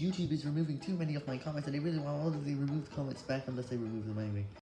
YouTube is removing too many of my comments and I really want all of the removed comments back unless they remove them anyway.